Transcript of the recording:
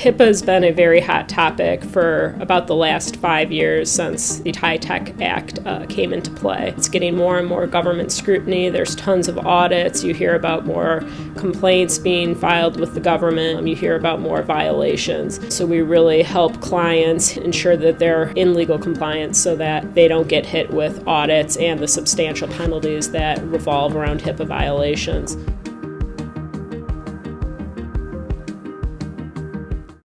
HIPAA has been a very hot topic for about the last five years since the HITECH Act uh, came into play. It's getting more and more government scrutiny. There's tons of audits. You hear about more complaints being filed with the government. You hear about more violations. So we really help clients ensure that they're in legal compliance so that they don't get hit with audits and the substantial penalties that revolve around HIPAA violations.